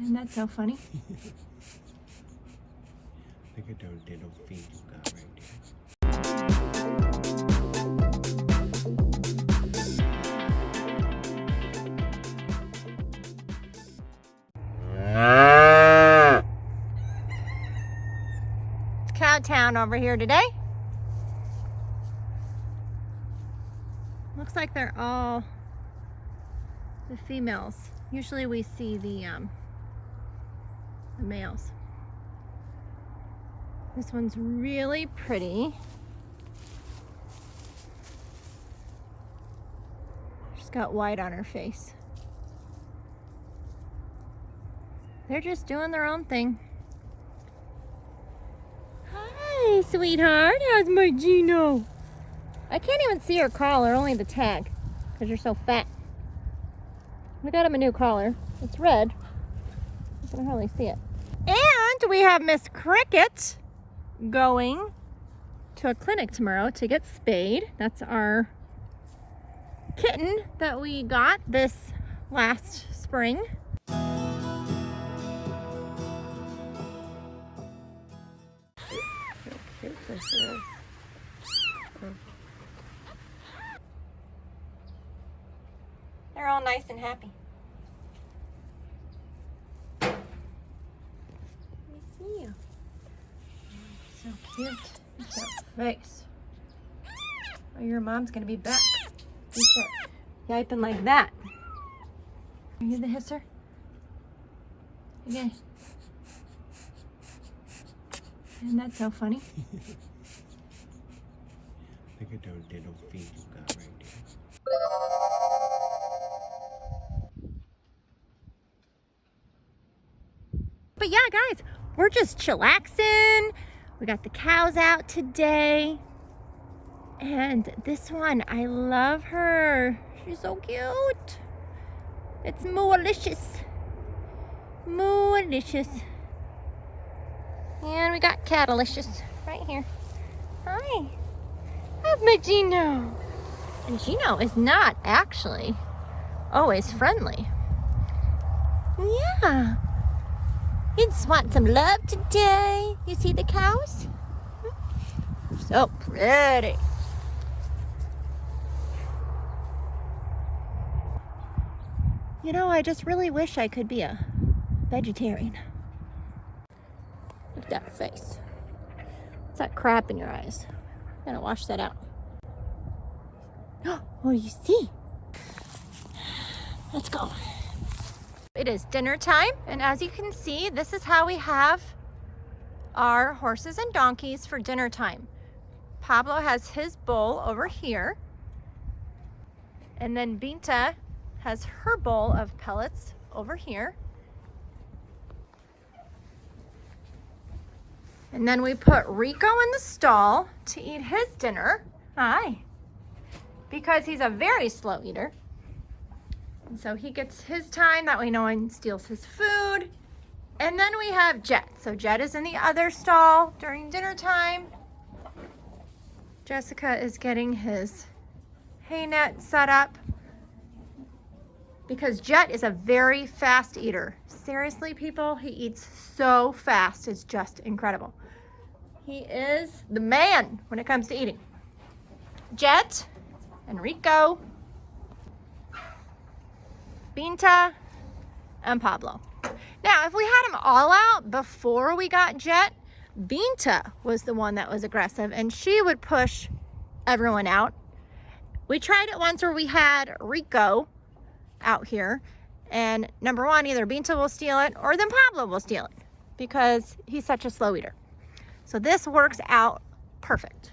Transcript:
Isn't that so funny? Look at those little feet you got right there. It's Cow Town over here today. Looks like they're all the females. Usually we see the um, the males. This one's really pretty. She's got white on her face. They're just doing their own thing. Hi, sweetheart. How's my Gino? I can't even see her collar, only the tag, because you're so fat. We got him a new collar. It's red. I can hardly see it. We have Miss Cricket going to a clinic tomorrow to get spayed. That's our kitten that we got this last spring. They're all nice and happy. Let me see you. So cute. Look face. Oh, your mom's gonna be back. You start yiping like that. Are you the hisser? Okay. Isn't that so funny? Look at those little feet you got right there. But yeah, guys, we're just chillaxing. We got the cows out today. And this one, I love her. She's so cute. It's Moolicious. Moolicious. And we got Catalicious right here. Hi. How's my Gino? And Gino is not actually always friendly. Yeah. You just want some love today. You see the cows? So pretty. You know, I just really wish I could be a vegetarian. Look at that face. What's that crap in your eyes? Gotta wash that out. Oh, what do you see? Let's go. It is dinner time, and as you can see, this is how we have our horses and donkeys for dinner time. Pablo has his bowl over here, and then Binta has her bowl of pellets over here. And then we put Rico in the stall to eat his dinner. Hi. Because he's a very slow eater. And so he gets his time, that way no one steals his food. And then we have Jet. So Jet is in the other stall during dinner time. Jessica is getting his hay net set up because Jet is a very fast eater. Seriously, people, he eats so fast. It's just incredible. He is the man when it comes to eating. Jet, Enrico, Binta, and Pablo. Now, if we had them all out before we got Jet, Binta was the one that was aggressive and she would push everyone out. We tried it once where we had Rico out here and number one, either Binta will steal it or then Pablo will steal it because he's such a slow eater. So this works out perfect.